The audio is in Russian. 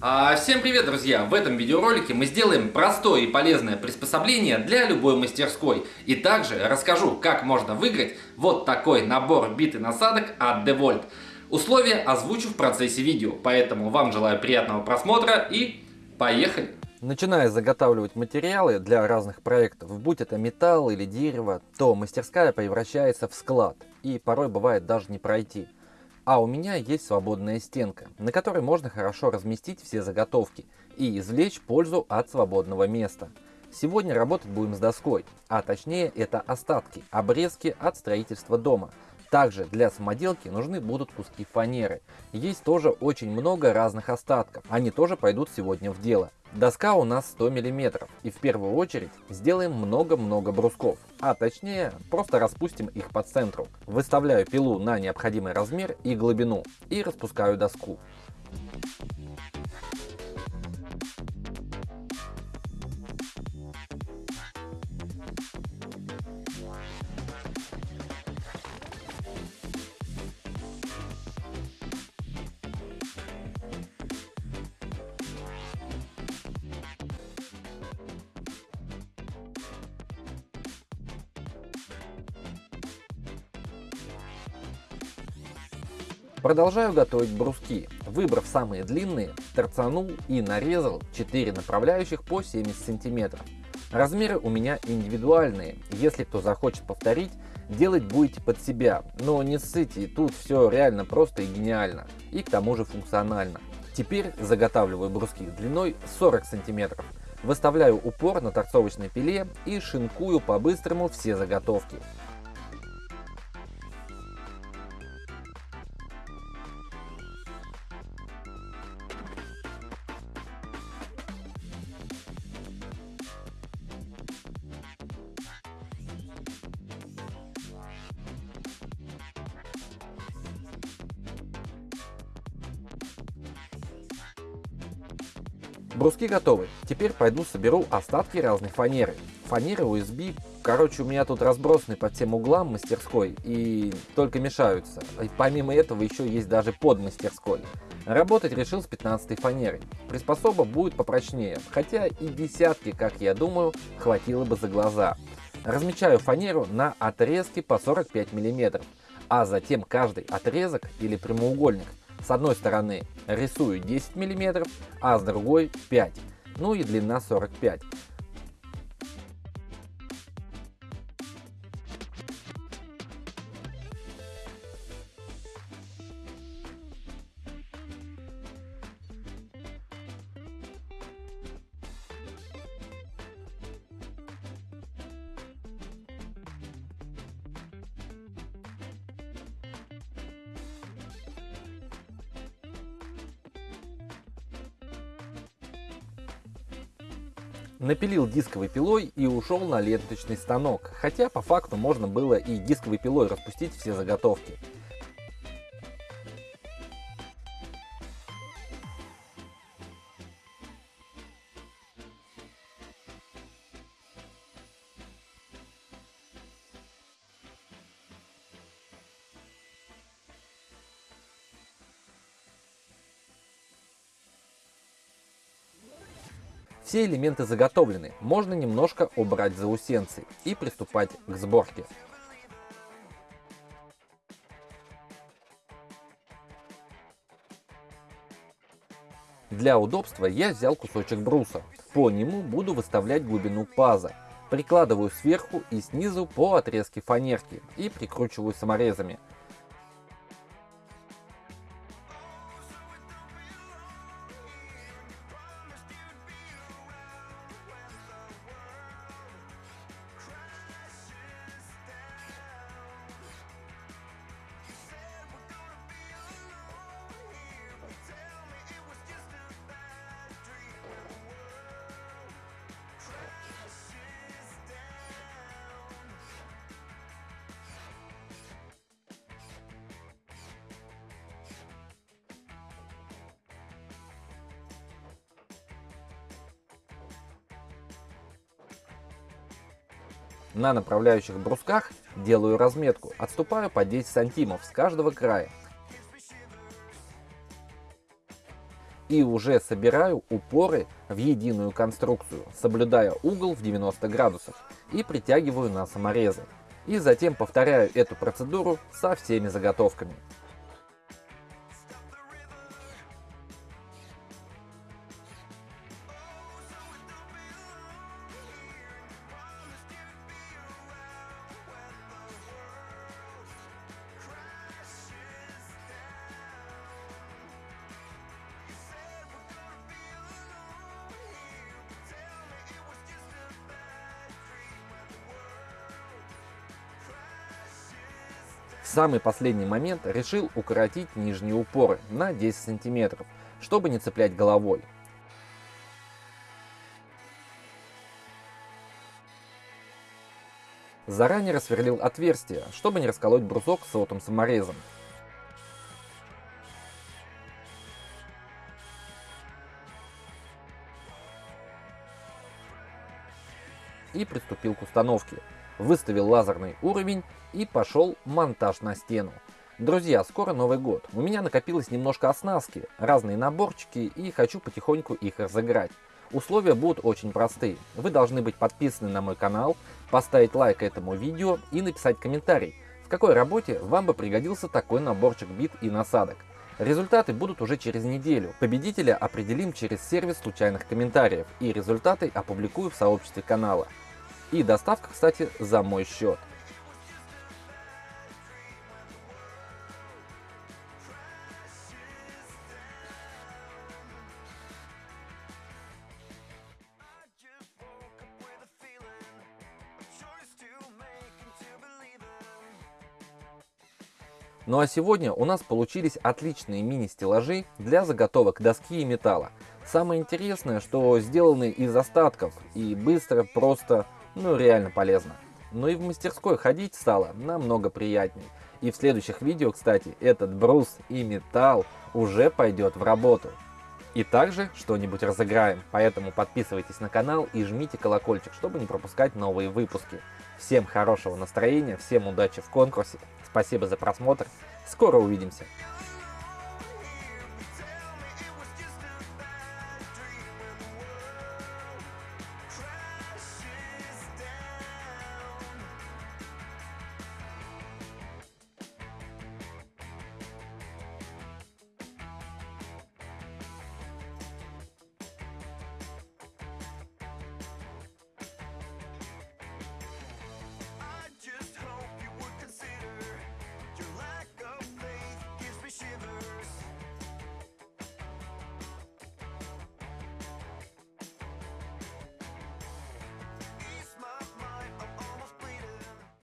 А, всем привет, друзья! В этом видеоролике мы сделаем простое и полезное приспособление для любой мастерской. И также расскажу, как можно выиграть вот такой набор бит и насадок от DeWalt. Условия озвучу в процессе видео, поэтому вам желаю приятного просмотра и поехали! Начиная заготавливать материалы для разных проектов, будь это металл или дерево, то мастерская превращается в склад и порой бывает даже не пройти. А у меня есть свободная стенка, на которой можно хорошо разместить все заготовки и извлечь пользу от свободного места. Сегодня работать будем с доской, а точнее это остатки, обрезки от строительства дома. Также для самоделки нужны будут куски фанеры. Есть тоже очень много разных остатков, они тоже пойдут сегодня в дело. Доска у нас 100 мм и в первую очередь сделаем много-много брусков, а точнее просто распустим их по центру. Выставляю пилу на необходимый размер и глубину и распускаю доску. Продолжаю готовить бруски. Выбрав самые длинные, торцанул и нарезал 4 направляющих по 70 сантиметров. Размеры у меня индивидуальные, если кто захочет повторить, делать будете под себя, но не ссыте, тут все реально просто и гениально, и к тому же функционально. Теперь заготавливаю бруски длиной 40 сантиметров, выставляю упор на торцовочной пиле и шинкую по-быстрому все заготовки. Бруски готовы. Теперь пойду соберу остатки разной фанеры. Фанеры USB, короче, у меня тут разбросаны по всем углам мастерской и только мешаются. И помимо этого еще есть даже под мастерской. Работать решил с 15 фанерой. Приспособа будет попрочнее, хотя и десятки, как я думаю, хватило бы за глаза. Размечаю фанеру на отрезки по 45 мм, а затем каждый отрезок или прямоугольник с одной стороны рисую 10 мм, а с другой 5 ну и длина 45 Напилил дисковой пилой и ушел на ленточный станок, хотя по факту можно было и дисковой пилой распустить все заготовки. Все элементы заготовлены, можно немножко убрать заусенцы и приступать к сборке. Для удобства я взял кусочек бруса. По нему буду выставлять глубину паза. Прикладываю сверху и снизу по отрезке фанерки и прикручиваю саморезами. На направляющих брусках делаю разметку, отступаю по 10 сантимов с каждого края. и уже собираю упоры в единую конструкцию, соблюдая угол в 90 градусов и притягиваю на саморезы. И затем повторяю эту процедуру со всеми заготовками. В самый последний момент решил укоротить нижние упоры на 10 сантиметров, чтобы не цеплять головой. Заранее рассверлил отверстие, чтобы не расколоть брусок сотым саморезом. И приступил к установке выставил лазерный уровень и пошел монтаж на стену. Друзья, скоро Новый год. У меня накопилось немножко оснастки, разные наборчики и хочу потихоньку их разыграть. Условия будут очень простые. Вы должны быть подписаны на мой канал, поставить лайк этому видео и написать комментарий, в какой работе вам бы пригодился такой наборчик бит и насадок. Результаты будут уже через неделю. Победителя определим через сервис случайных комментариев и результаты опубликую в сообществе канала. И доставка, кстати, за мой счет. Ну а сегодня у нас получились отличные мини-стеллажи для заготовок доски и металла. Самое интересное, что сделаны из остатков и быстро, просто ну реально полезно. Но и в мастерской ходить стало намного приятней. И в следующих видео, кстати, этот брус и металл уже пойдет в работу. И также что-нибудь разыграем, поэтому подписывайтесь на канал и жмите колокольчик, чтобы не пропускать новые выпуски. Всем хорошего настроения, всем удачи в конкурсе, спасибо за просмотр, скоро увидимся.